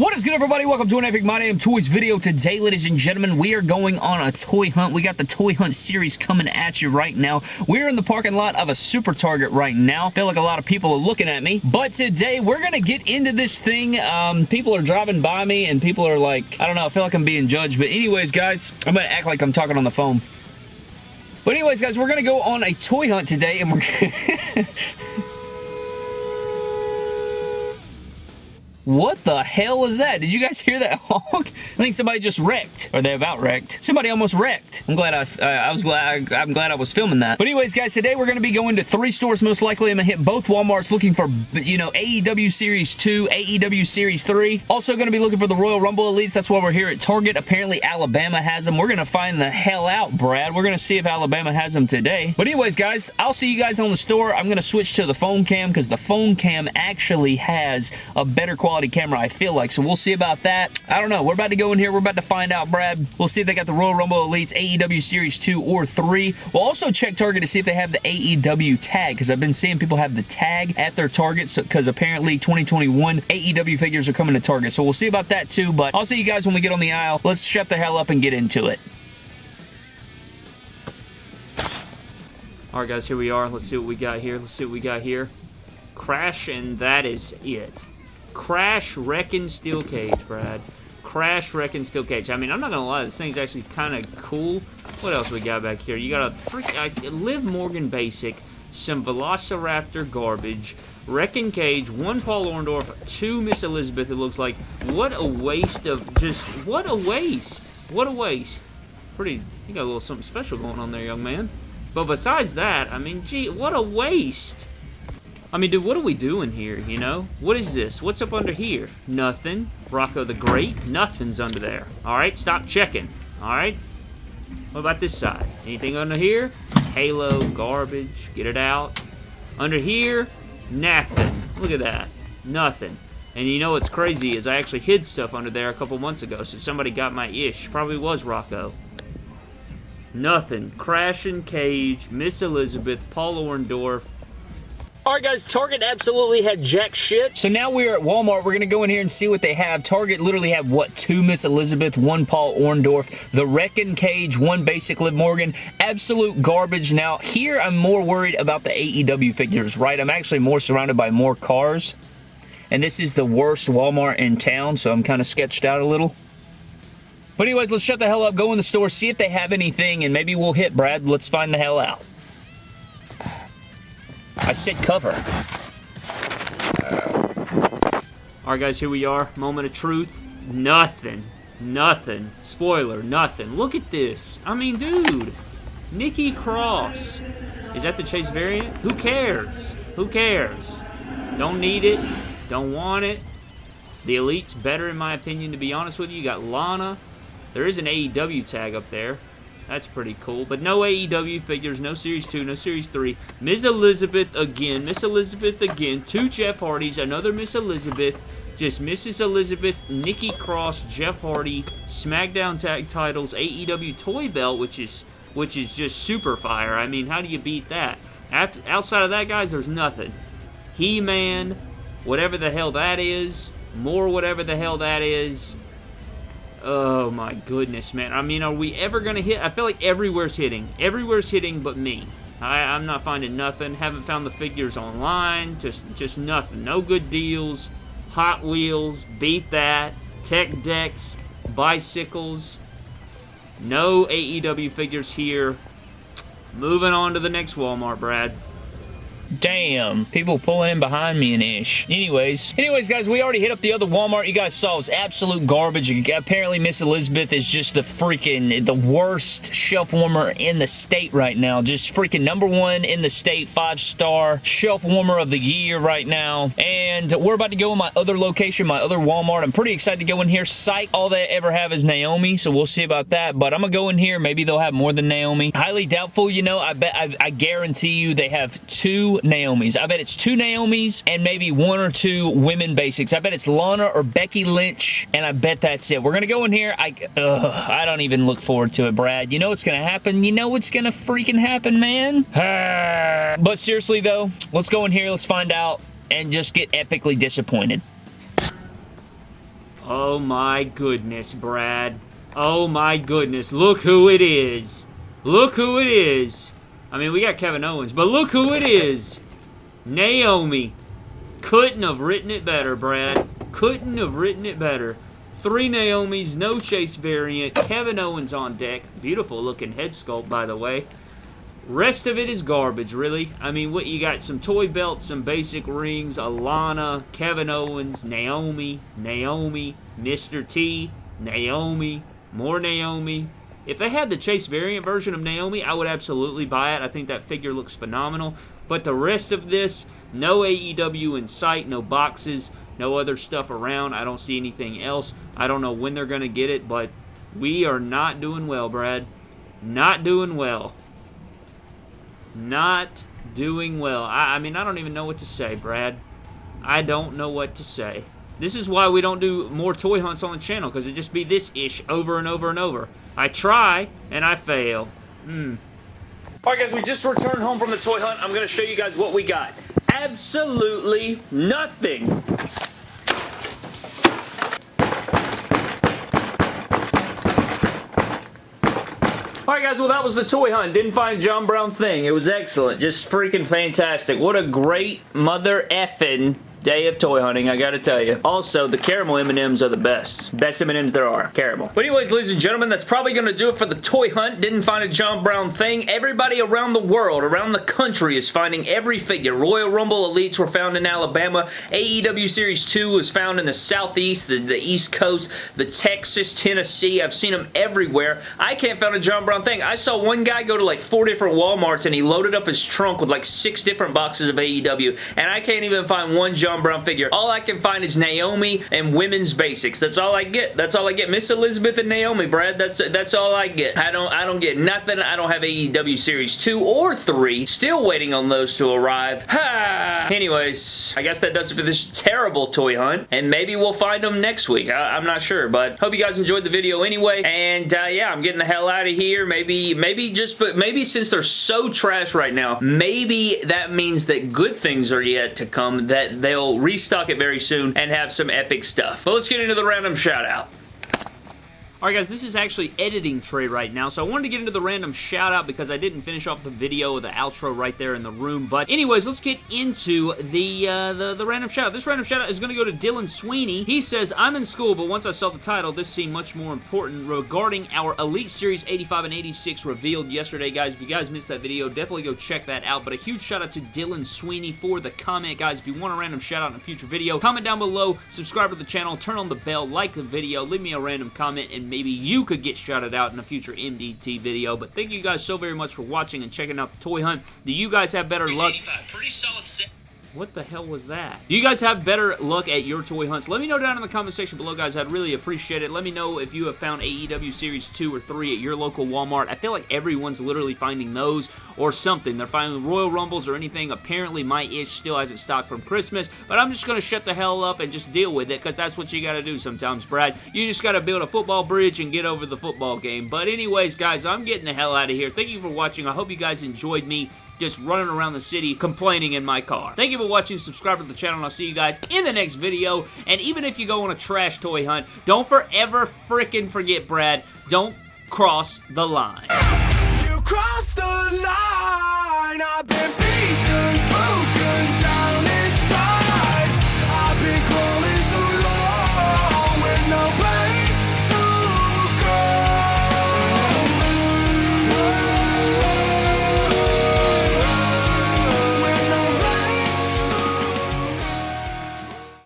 What is good, everybody? Welcome to an Epic My Damn Toys video. Today, ladies and gentlemen, we are going on a toy hunt. We got the Toy Hunt series coming at you right now. We're in the parking lot of a Super Target right now. feel like a lot of people are looking at me. But today, we're going to get into this thing. Um, people are driving by me, and people are like, I don't know, I feel like I'm being judged. But anyways, guys, I'm going to act like I'm talking on the phone. But anyways, guys, we're going to go on a toy hunt today, and we're... What the hell was that? Did you guys hear that honk? I think somebody just wrecked. Or they about wrecked. Somebody almost wrecked. I'm glad I, uh, I was glad, I, am glad I was filming that. But anyways, guys, today we're going to be going to three stores most likely. I'm to hit both Walmarts looking for, you know, AEW Series 2, AEW Series 3. Also going to be looking for the Royal Rumble Elites. That's why we're here at Target. Apparently, Alabama has them. We're going to find the hell out, Brad. We're going to see if Alabama has them today. But anyways, guys, I'll see you guys on the store. I'm going to switch to the phone cam because the phone cam actually has a better quality quality camera, I feel like. So we'll see about that. I don't know. We're about to go in here. We're about to find out, Brad. We'll see if they got the Royal Rumble Elites AEW Series 2 or 3. We'll also check Target to see if they have the AEW tag because I've been seeing people have the tag at their Target because so, apparently 2021 AEW figures are coming to Target. So we'll see about that too. But I'll see you guys when we get on the aisle. Let's shut the hell up and get into it. Alright guys, here we are. Let's see what we got here. Let's see what we got here. Crash, and that is it. Crash Wrecking Steel Cage, Brad. Crash Wrecking Steel Cage. I mean, I'm not to lie, this thing's actually kind of cool. What else we got back here? You got a freak, uh, Liv Morgan Basic, some Velociraptor garbage, Wrecking Cage, one Paul Orndorff, two Miss Elizabeth, it looks like. What a waste of just, what a waste. What a waste. Pretty, you got a little something special going on there, young man. But besides that, I mean, gee, what a waste. I mean, dude, what are we doing here, you know? What is this? What's up under here? Nothing. Rocco the Great? Nothing's under there. Alright, stop checking. Alright? What about this side? Anything under here? Halo, garbage, get it out. Under here, nothing. Look at that. Nothing. And you know what's crazy is I actually hid stuff under there a couple months ago, so somebody got my ish. Probably was Rocco. Nothing. Crashing Cage, Miss Elizabeth, Paul Orndorff, Alright guys, Target absolutely had jack shit. So now we're at Walmart. We're going to go in here and see what they have. Target literally have, what, two Miss Elizabeth, one Paul Orndorff, the Wrecking Cage, one basic Liv Morgan. Absolute garbage. Now, here I'm more worried about the AEW figures, right? I'm actually more surrounded by more cars. And this is the worst Walmart in town, so I'm kind of sketched out a little. But anyways, let's shut the hell up, go in the store, see if they have anything, and maybe we'll hit Brad. Let's find the hell out. I said cover. Uh, Alright guys, here we are. Moment of truth. Nothing. Nothing. Spoiler, nothing. Look at this. I mean, dude. Nikki Cross. Is that the Chase variant? Who cares? Who cares? Don't need it. Don't want it. The Elite's better in my opinion, to be honest with you. You got Lana. There is an AEW tag up there. That's pretty cool. But no AEW figures, no Series 2, no Series 3. Miss Elizabeth again, Miss Elizabeth again, two Jeff Hardys, another Miss Elizabeth, just Mrs. Elizabeth, Nikki Cross, Jeff Hardy, SmackDown Tag Titles, AEW Toy Belt, which is which is just super fire. I mean, how do you beat that? After, outside of that, guys, there's nothing. He-Man, whatever the hell that is, more whatever the hell that is, Oh my goodness, man. I mean, are we ever going to hit? I feel like everywhere's hitting. Everywhere's hitting but me. I, I'm not finding nothing. Haven't found the figures online. Just, just nothing. No good deals. Hot Wheels. Beat that. Tech decks. Bicycles. No AEW figures here. Moving on to the next Walmart, Brad. Damn. People pulling in behind me and ish. Anyways. Anyways, guys, we already hit up the other Walmart. You guys saw it's absolute garbage. Apparently, Miss Elizabeth is just the freaking, the worst shelf warmer in the state right now. Just freaking number one in the state, five-star shelf warmer of the year right now. And we're about to go in my other location, my other Walmart. I'm pretty excited to go in here. Psych, all they ever have is Naomi, so we'll see about that. But I'm going to go in here. Maybe they'll have more than Naomi. Highly doubtful, you know. I bet, I, I guarantee you they have two Naomis. I bet it's two Naomis and maybe one or two women basics. I bet it's Lana or Becky Lynch, and I bet that's it. We're going to go in here. I, ugh, I don't even look forward to it, Brad. You know what's going to happen? You know what's going to freaking happen, man? but seriously, though, let's go in here. Let's find out and just get epically disappointed. Oh my goodness, Brad. Oh my goodness. Look who it is. Look who it is. I mean, we got Kevin Owens, but look who it is. Naomi. Couldn't have written it better, Brad. Couldn't have written it better. Three Naomis, no Chase variant, Kevin Owens on deck. Beautiful looking head sculpt, by the way. Rest of it is garbage, really. I mean, what you got some toy belts, some basic rings, Alana, Kevin Owens, Naomi, Naomi, Mr. T, Naomi, more Naomi. If they had the Chase variant version of Naomi, I would absolutely buy it. I think that figure looks phenomenal. But the rest of this, no AEW in sight, no boxes, no other stuff around. I don't see anything else. I don't know when they're going to get it, but we are not doing well, Brad. Not doing well. Not doing well. I, I mean, I don't even know what to say, Brad. I don't know what to say. This is why we don't do more toy hunts on the channel, because it just be this-ish over and over and over. I try, and I fail. Hmm. Alright guys, we just returned home from the toy hunt. I'm going to show you guys what we got. Absolutely nothing. Alright guys, well that was the toy hunt. Didn't find John Brown thing. It was excellent. Just freaking fantastic. What a great mother effing Day of toy hunting, I gotta tell you. Also, the caramel M&Ms are the best. Best M&Ms there are. Caramel. But anyways, ladies and gentlemen, that's probably gonna do it for the toy hunt. Didn't find a John Brown thing. Everybody around the world, around the country is finding every figure. Royal Rumble Elites were found in Alabama. AEW Series 2 was found in the Southeast, the, the East Coast, the Texas, Tennessee. I've seen them everywhere. I can't find a John Brown thing. I saw one guy go to like four different Walmarts and he loaded up his trunk with like six different boxes of AEW and I can't even find one John John Brown figure. All I can find is Naomi and women's basics. That's all I get. That's all I get. Miss Elizabeth and Naomi, Brad. That's that's all I get. I don't I don't get nothing. I don't have AEW Series 2 or 3. Still waiting on those to arrive. Ha! Anyways, I guess that does it for this terrible toy hunt. And maybe we'll find them next week. I, am not sure. But hope you guys enjoyed the video anyway. And uh, yeah, I'm getting the hell out of here. Maybe, maybe just, but maybe since they're so trash right now, maybe that means that good things are yet to come. That they'll will restock it very soon and have some epic stuff. But let's get into the random shout out. Alright guys, this is actually editing tray right now, so I wanted to get into the random shout out because I didn't finish off the video of the outro right there in the room, but anyways, let's get into the, uh, the, the random shout out. This random shout out is going to go to Dylan Sweeney. He says, I'm in school, but once I saw the title, this seemed much more important regarding our Elite Series 85 and 86 revealed yesterday, guys. If you guys missed that video, definitely go check that out, but a huge shout out to Dylan Sweeney for the comment, guys. If you want a random shout out in a future video, comment down below, subscribe to the channel, turn on the bell, like the video, leave me a random comment, and maybe you could get shouted out in a future MDT video. But thank you guys so very much for watching and checking out the toy hunt. Do you guys have better luck? What the hell was that? Do you guys have better luck at your toy hunts? Let me know down in the comment section below, guys. I'd really appreciate it. Let me know if you have found AEW Series 2 or 3 at your local Walmart. I feel like everyone's literally finding those or something. They're finding Royal Rumbles or anything. Apparently, my ish still hasn't stocked from Christmas, but I'm just going to shut the hell up and just deal with it because that's what you got to do sometimes, Brad. You just got to build a football bridge and get over the football game. But anyways, guys, I'm getting the hell out of here. Thank you for watching. I hope you guys enjoyed me just running around the city complaining in my car. Thank you for watching. Subscribe to the channel, and I'll see you guys in the next video. And even if you go on a trash toy hunt, don't forever freaking forget, Brad, don't cross the line. You crossed the line.